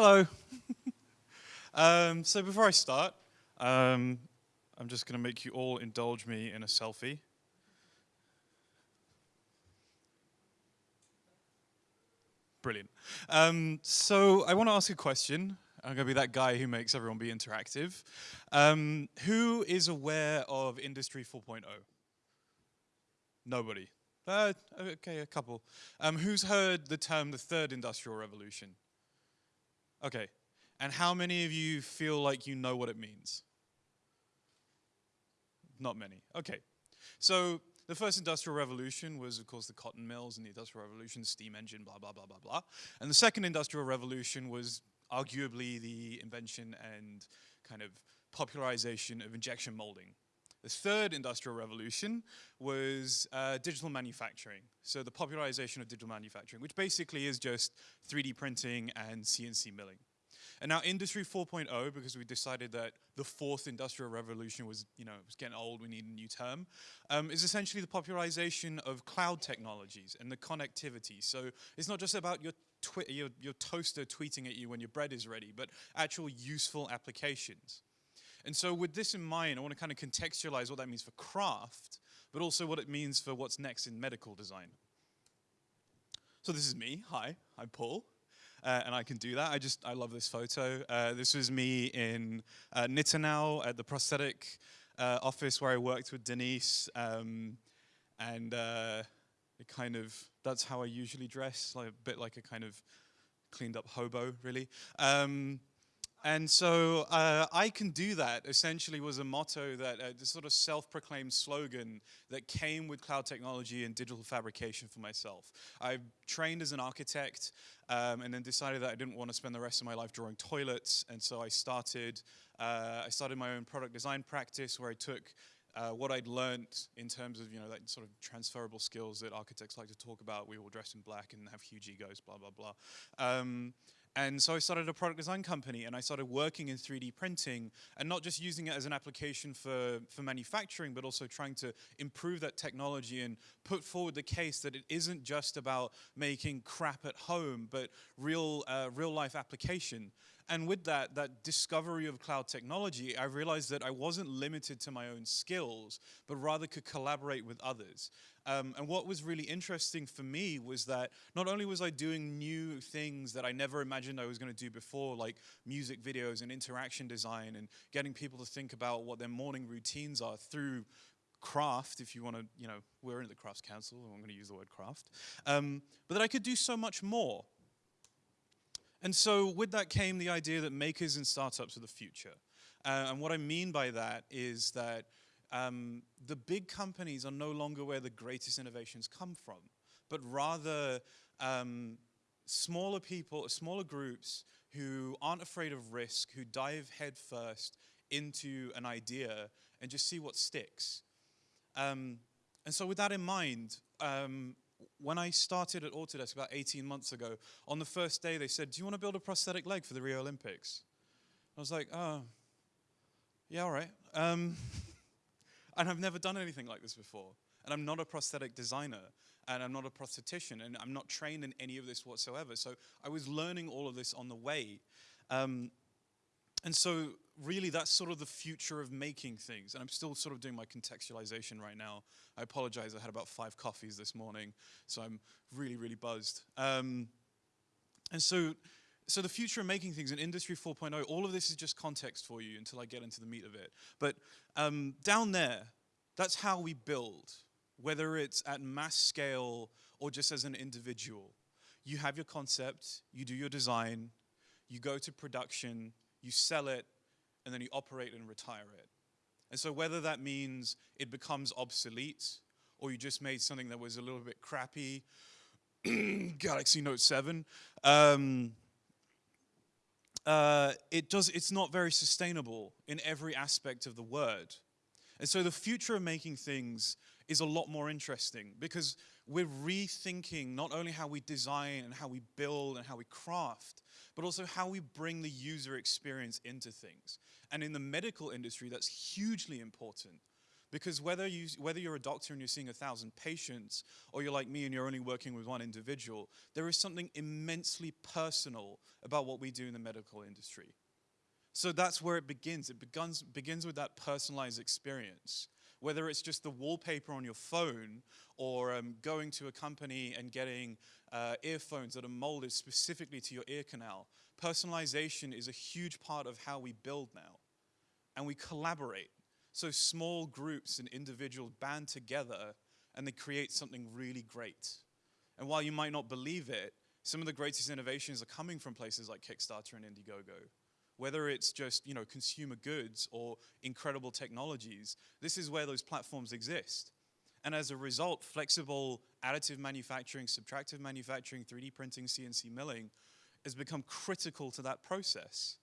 Hello. um, so before I start, um, I'm just going to make you all indulge me in a selfie. Brilliant. Um, so I want to ask a question. I'm going to be that guy who makes everyone be interactive. Um, who is aware of Industry 4.0? Nobody. Uh, okay, a couple. Um, who's heard the term the third industrial revolution? Okay. And how many of you feel like you know what it means? Not many. Okay. So the first industrial revolution was, of course, the cotton mills and the industrial revolution, steam engine, blah, blah, blah, blah, blah. And the second industrial revolution was arguably the invention and kind of popularization of injection molding. The third industrial revolution was uh, digital manufacturing. So the popularization of digital manufacturing, which basically is just 3D printing and CNC milling. And now Industry 4.0, because we decided that the fourth industrial revolution was, you know, was getting old, we need a new term, um, is essentially the popularization of cloud technologies and the connectivity. So it's not just about your, your, your toaster tweeting at you when your bread is ready, but actual useful applications. And so with this in mind, I want to kind of contextualize what that means for craft, but also what it means for what's next in medical design. So this is me. Hi, I'm Paul uh, and I can do that. I just, I love this photo. Uh, this was me in uh, at the prosthetic uh, office where I worked with Denise. Um, and uh, it kind of, that's how I usually dress, like a bit like a kind of cleaned up hobo, really. Um, and so uh, I can do that essentially was a motto that uh, this sort of self-proclaimed slogan that came with cloud technology and digital fabrication for myself. I trained as an architect um, and then decided that I didn't want to spend the rest of my life drawing toilets. And so I started, uh, I started my own product design practice where I took uh, what I'd learned in terms of, you know, that sort of transferable skills that architects like to talk about. We all dress in black and have huge egos, blah, blah, blah. Um, and so I started a product design company and I started working in 3D printing and not just using it as an application for, for manufacturing, but also trying to improve that technology and put forward the case that it isn't just about making crap at home, but real, uh, real life application. And with that, that discovery of cloud technology, I realized that I wasn't limited to my own skills, but rather could collaborate with others. Um, and what was really interesting for me was that not only was I doing new things that I never imagined I was going to do before, like music videos and interaction design and getting people to think about what their morning routines are through craft, if you want to, you know, we're in the Crafts Council, I'm going to use the word craft, um, but that I could do so much more. And so with that came the idea that makers and startups are the future. Uh, and what I mean by that is that um, the big companies are no longer where the greatest innovations come from, but rather um, smaller people, smaller groups who aren't afraid of risk, who dive headfirst into an idea and just see what sticks. Um, and so with that in mind, um, when I started at Autodesk about 18 months ago, on the first day they said, do you want to build a prosthetic leg for the Rio Olympics? I was like, oh, yeah, all right. Um, And I've never done anything like this before. And I'm not a prosthetic designer, and I'm not a prosthetician, and I'm not trained in any of this whatsoever. So I was learning all of this on the way. Um, and so really that's sort of the future of making things. And I'm still sort of doing my contextualization right now. I apologize, I had about five coffees this morning, so I'm really, really buzzed. Um, and so so the future of making things in Industry 4.0, all of this is just context for you until I get into the meat of it. But um, down there, that's how we build, whether it's at mass scale or just as an individual. You have your concept, you do your design, you go to production, you sell it, and then you operate and retire it. And so whether that means it becomes obsolete, or you just made something that was a little bit crappy, Galaxy Note 7, um, uh, it does, it's not very sustainable in every aspect of the word. And so the future of making things is a lot more interesting because we're rethinking not only how we design and how we build and how we craft, but also how we bring the user experience into things. And in the medical industry, that's hugely important Because whether, you, whether you're a doctor and you're seeing a thousand patients, or you're like me and you're only working with one individual, there is something immensely personal about what we do in the medical industry. So that's where it begins. It begins, begins with that personalized experience. Whether it's just the wallpaper on your phone or um, going to a company and getting uh, earphones that are molded specifically to your ear canal, personalization is a huge part of how we build now. And we collaborate. So small groups and individuals band together and they create something really great. And while you might not believe it, some of the greatest innovations are coming from places like Kickstarter and Indiegogo. Whether it's just you know, consumer goods or incredible technologies, this is where those platforms exist. And as a result, flexible additive manufacturing, subtractive manufacturing, 3D printing, CNC milling has become critical to that process.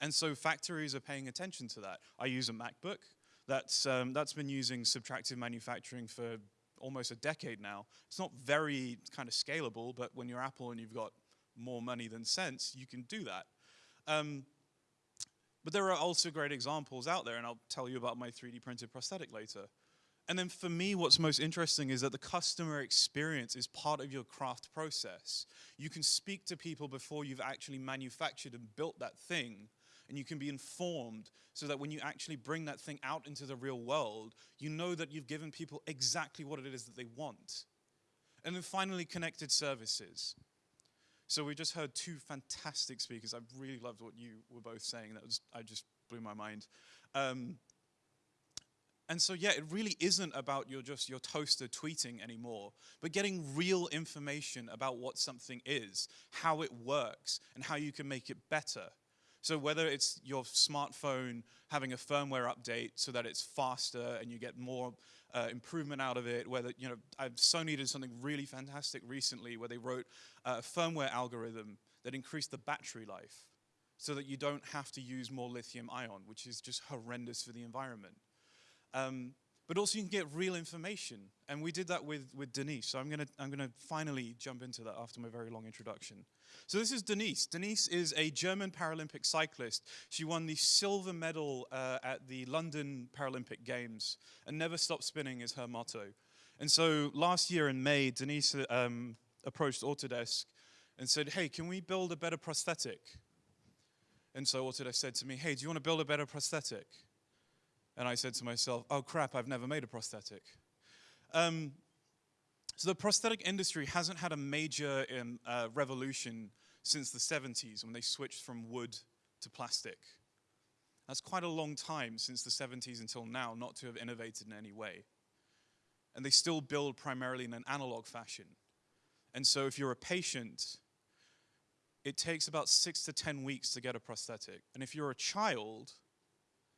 And so factories are paying attention to that. I use a MacBook. That's, um, that's been using subtractive manufacturing for almost a decade now. It's not very kind of scalable, but when you're Apple and you've got more money than sense, you can do that. Um, but there are also great examples out there, and I'll tell you about my 3D printed prosthetic later. And then for me, what's most interesting is that the customer experience is part of your craft process. You can speak to people before you've actually manufactured and built that thing and you can be informed so that when you actually bring that thing out into the real world, you know that you've given people exactly what it is that they want. And then finally, connected services. So we just heard two fantastic speakers. I really loved what you were both saying. That was, I just blew my mind. Um, and so yeah, it really isn't about your just your toaster tweeting anymore, but getting real information about what something is, how it works, and how you can make it better. So whether it's your smartphone having a firmware update so that it's faster and you get more uh, improvement out of it, whether, you know, Sony did something really fantastic recently where they wrote a firmware algorithm that increased the battery life so that you don't have to use more lithium ion, which is just horrendous for the environment. Um, but also you can get real information. And we did that with, with Denise. So I'm gonna, I'm gonna finally jump into that after my very long introduction. So this is Denise. Denise is a German Paralympic cyclist. She won the silver medal uh, at the London Paralympic Games, and never stop spinning is her motto. And so last year in May, Denise um, approached Autodesk and said, hey, can we build a better prosthetic? And so Autodesk said to me, hey, do you want to build a better prosthetic? And I said to myself, oh crap, I've never made a prosthetic. Um, so the prosthetic industry hasn't had a major um, uh, revolution since the 70s when they switched from wood to plastic. That's quite a long time since the 70s until now not to have innovated in any way. And they still build primarily in an analog fashion. And so if you're a patient, it takes about six to 10 weeks to get a prosthetic. And if you're a child,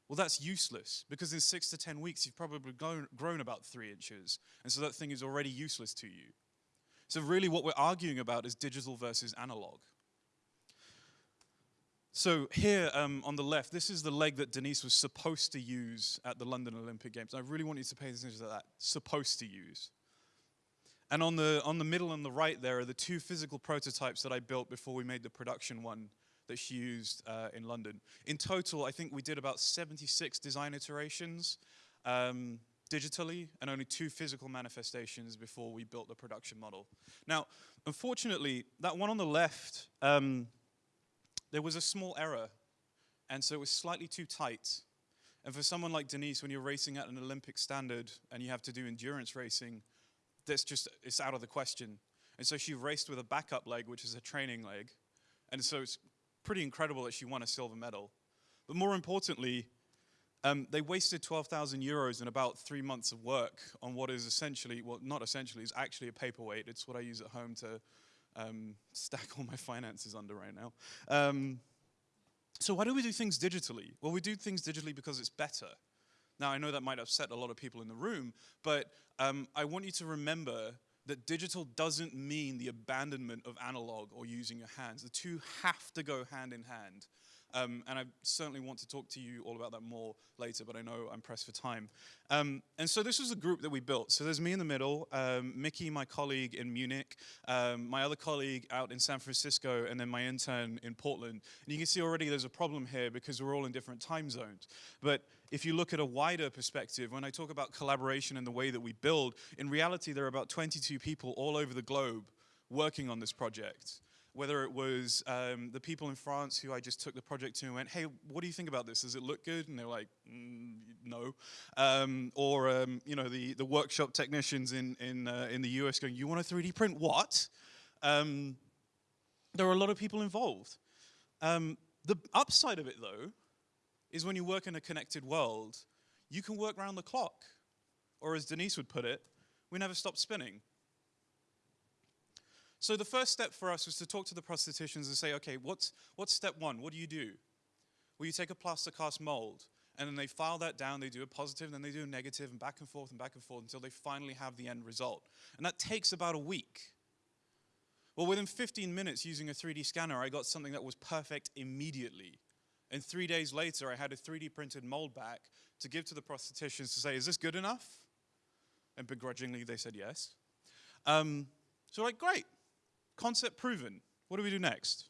well, that's useless because in six to 10 weeks, you've probably grown, grown about three inches. And so that thing is already useless to you. So really what we're arguing about is digital versus analog. So here um, on the left, this is the leg that Denise was supposed to use at the London Olympic Games. I really want you to pay attention to that, supposed to use. And on the, on the middle and the right there are the two physical prototypes that I built before we made the production one that she used uh, in London. In total, I think we did about 76 design iterations um, digitally and only two physical manifestations before we built the production model. Now, unfortunately, that one on the left, um, there was a small error, and so it was slightly too tight. And for someone like Denise, when you're racing at an Olympic standard and you have to do endurance racing, that's just, it's out of the question. And so she raced with a backup leg, which is a training leg. And so it's pretty incredible that she won a silver medal. But more importantly, um, they wasted 12,000 euros in about three months of work on what is essentially, well, not essentially, is actually a paperweight. It's what I use at home to um, stack all my finances under right now. Um, so why do we do things digitally? Well, we do things digitally because it's better. Now, I know that might upset a lot of people in the room, but um, I want you to remember that digital doesn't mean the abandonment of analog or using your hands. The two have to go hand in hand. Um, and I certainly want to talk to you all about that more later, but I know I'm pressed for time. Um, and so this was the group that we built. So there's me in the middle, um, Mickey, my colleague in Munich, um, my other colleague out in San Francisco, and then my intern in Portland. And you can see already there's a problem here because we're all in different time zones. But if you look at a wider perspective, when I talk about collaboration and the way that we build, in reality there are about 22 people all over the globe working on this project whether it was um, the people in France who I just took the project to and went, hey, what do you think about this? Does it look good? And they're like, mm, no. Um, or, um, you know, the, the workshop technicians in, in, uh, in the US going, you want a 3D print? What? Um, there are a lot of people involved. Um, the upside of it, though, is when you work in a connected world, you can work around the clock. Or as Denise would put it, we never stop spinning. So the first step for us was to talk to the prostheticians and say, okay, what's, what's step one? What do you do? Well, you take a plaster cast mold, and then they file that down, they do a positive, then they do a negative, and back and forth and back and forth until they finally have the end result. And that takes about a week. Well, within 15 minutes using a 3D scanner, I got something that was perfect immediately. And three days later, I had a 3D printed mold back to give to the prostheticians to say, is this good enough? And begrudgingly, they said yes. Um, so like, great, Concept proven. What do we do next?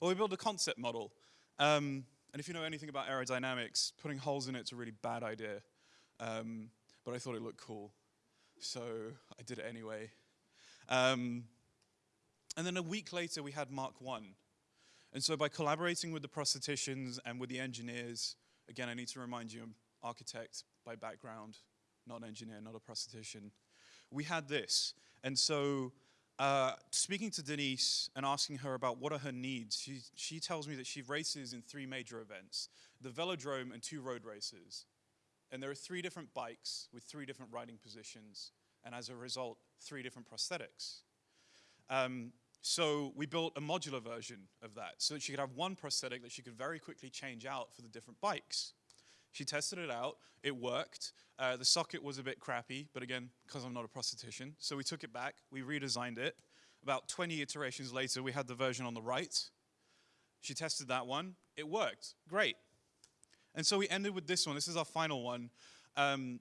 Well, we build a concept model. Um, and if you know anything about aerodynamics, putting holes in it's a really bad idea. Um, but I thought it looked cool. So I did it anyway. Um, and then a week later, we had Mark 1. And so by collaborating with the prostheticians and with the engineers, again, I need to remind you, I'm architect by background, not an engineer, not a prosthetician. We had this. And so uh, speaking to Denise and asking her about what are her needs, she, she tells me that she races in three major events, the velodrome and two road races. And there are three different bikes with three different riding positions, and as a result, three different prosthetics. Um, so we built a modular version of that so that she could have one prosthetic that she could very quickly change out for the different bikes. She tested it out, it worked. Uh, the socket was a bit crappy, but again, because I'm not a prosthetician. So we took it back, we redesigned it. About 20 iterations later, we had the version on the right. She tested that one, it worked, great. And so we ended with this one, this is our final one, um,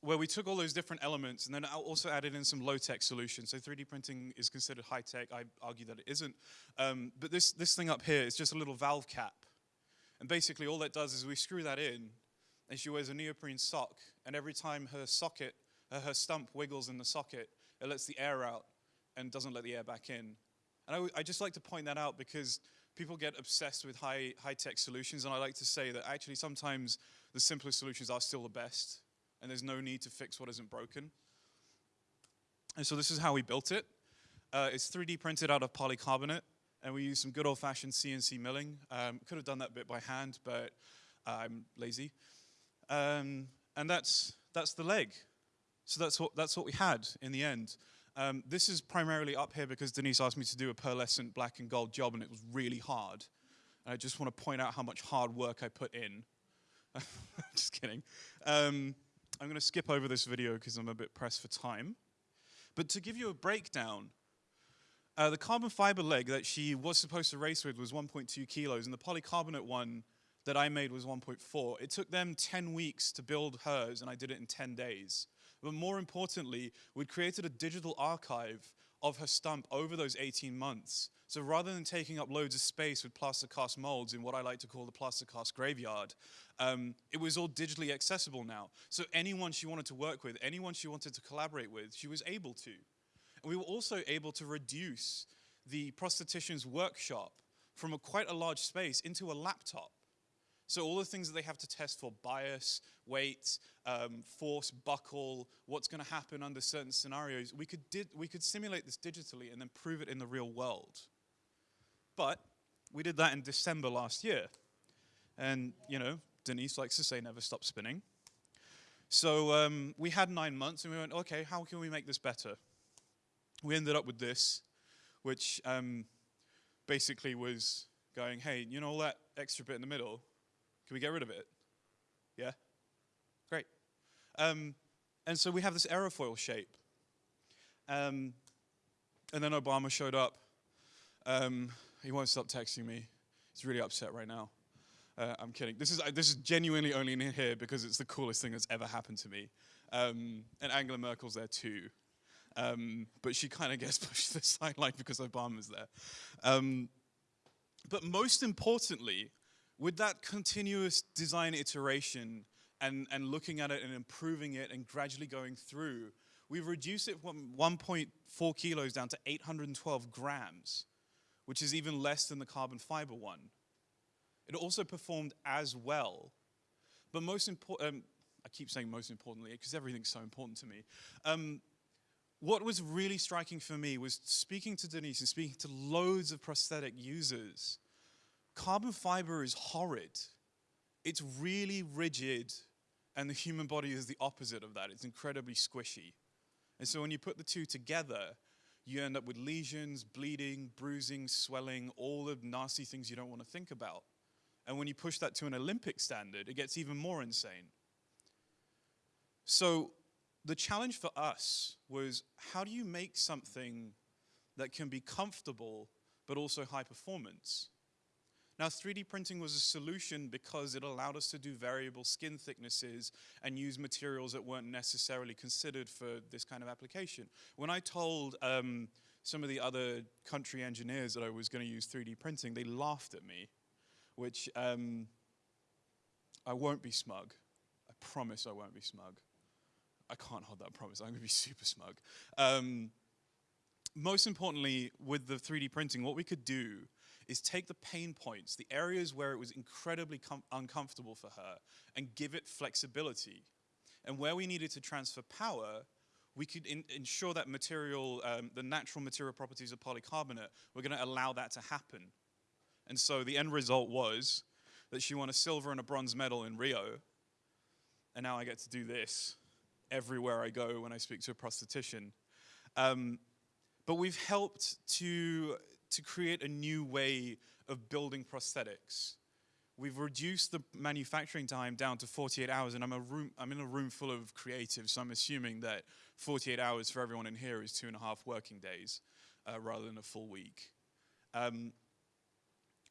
where we took all those different elements and then also added in some low-tech solutions. So 3D printing is considered high-tech, I argue that it isn't. Um, but this, this thing up here is just a little valve cap and basically all that does is we screw that in and she wears a neoprene sock and every time her socket, uh, her stump wiggles in the socket, it lets the air out and doesn't let the air back in. And I, I just like to point that out because people get obsessed with high, high-tech solutions and I like to say that actually sometimes the simplest solutions are still the best and there's no need to fix what isn't broken. And so this is how we built it. Uh, it's 3D printed out of polycarbonate and we used some good old-fashioned CNC milling. Um, could have done that bit by hand, but I'm lazy. Um, and that's, that's the leg. So that's what, that's what we had in the end. Um, this is primarily up here because Denise asked me to do a pearlescent black and gold job, and it was really hard. And I just want to point out how much hard work I put in. just kidding. Um, I'm going to skip over this video because I'm a bit pressed for time. But to give you a breakdown, uh, the carbon fiber leg that she was supposed to race with was 1.2 kilos, and the polycarbonate one that I made was 1.4. It took them 10 weeks to build hers, and I did it in 10 days. But more importantly, we'd created a digital archive of her stump over those 18 months. So rather than taking up loads of space with plaster cast molds in what I like to call the plaster cast graveyard, um, it was all digitally accessible now. So anyone she wanted to work with, anyone she wanted to collaborate with, she was able to. And we were also able to reduce the prosthetician's workshop from a quite a large space into a laptop. So all the things that they have to test for bias, weight, um, force, buckle, what's going to happen under certain scenarios, we could, we could simulate this digitally and then prove it in the real world. But we did that in December last year. And, you know, Denise likes to say never stop spinning. So um, we had nine months and we went, okay, how can we make this better? We ended up with this, which um, basically was going, hey, you know all that extra bit in the middle? Can we get rid of it? Yeah? Great. Um, and so we have this aerofoil shape. Um, and then Obama showed up. Um, he won't stop texting me. He's really upset right now. Uh, I'm kidding. This is uh, this is genuinely only in here because it's the coolest thing that's ever happened to me. Um, and Angela Merkel's there too, um, but she kind of gets pushed to the sideline because Obama's there. Um, but most importantly, with that continuous design iteration and, and looking at it and improving it and gradually going through, we've reduced it from 1.4 kilos down to 812 grams, which is even less than the carbon fiber one. It also performed as well. But most important, um, I keep saying most importantly because everything's so important to me. Um, what was really striking for me was speaking to Denise and speaking to loads of prosthetic users. Carbon fiber is horrid. It's really rigid, and the human body is the opposite of that. It's incredibly squishy. And so when you put the two together, you end up with lesions, bleeding, bruising, swelling, all the nasty things you don't want to think about. And when you push that to an Olympic standard, it gets even more insane. So the challenge for us was how do you make something that can be comfortable but also high performance? Now, 3D printing was a solution because it allowed us to do variable skin thicknesses and use materials that weren't necessarily considered for this kind of application. When I told um, some of the other country engineers that I was going to use 3D printing, they laughed at me which um, I won't be smug. I promise I won't be smug. I can't hold that promise. I'm going to be super smug. Um, most importantly, with the 3D printing, what we could do is take the pain points, the areas where it was incredibly uncomfortable for her, and give it flexibility. And where we needed to transfer power, we could ensure that material, um, the natural material properties of polycarbonate, we're going to allow that to happen. And so the end result was that she won a silver and a bronze medal in Rio. And now I get to do this everywhere I go when I speak to a prosthetician. Um, but we've helped to, to create a new way of building prosthetics. We've reduced the manufacturing time down to 48 hours, and I'm, a room, I'm in a room full of creatives, so I'm assuming that 48 hours for everyone in here is two and a half working days uh, rather than a full week. Um,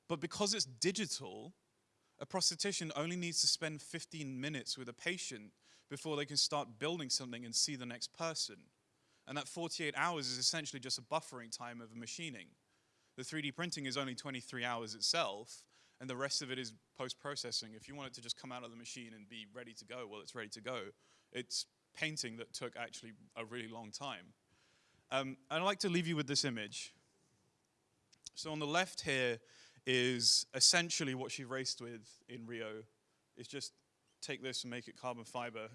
but because it's digital, a prosthetician only needs to spend 15 minutes with a patient before they can start building something and see the next person. And that 48 hours is essentially just a buffering time of machining. The 3D printing is only 23 hours itself, and the rest of it is post-processing. If you want it to just come out of the machine and be ready to go, well, it's ready to go. It's painting that took actually a really long time. Um, I'd like to leave you with this image. So on the left here is essentially what she raced with in Rio. It's just take this and make it carbon fiber.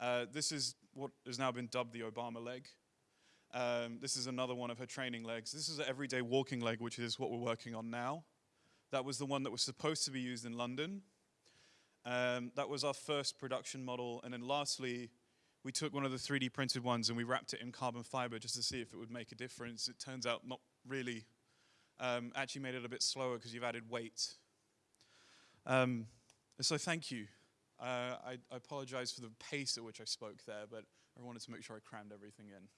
Uh, this is what has now been dubbed the Obama leg. Um, this is another one of her training legs. This is an everyday walking leg, which is what we're working on now. That was the one that was supposed to be used in London. Um, that was our first production model. And then lastly, we took one of the 3D printed ones and we wrapped it in carbon fiber just to see if it would make a difference. It turns out not really um, actually made it a bit slower because you've added weight. Um, so thank you. Uh, I, I apologize for the pace at which I spoke there, but I wanted to make sure I crammed everything in.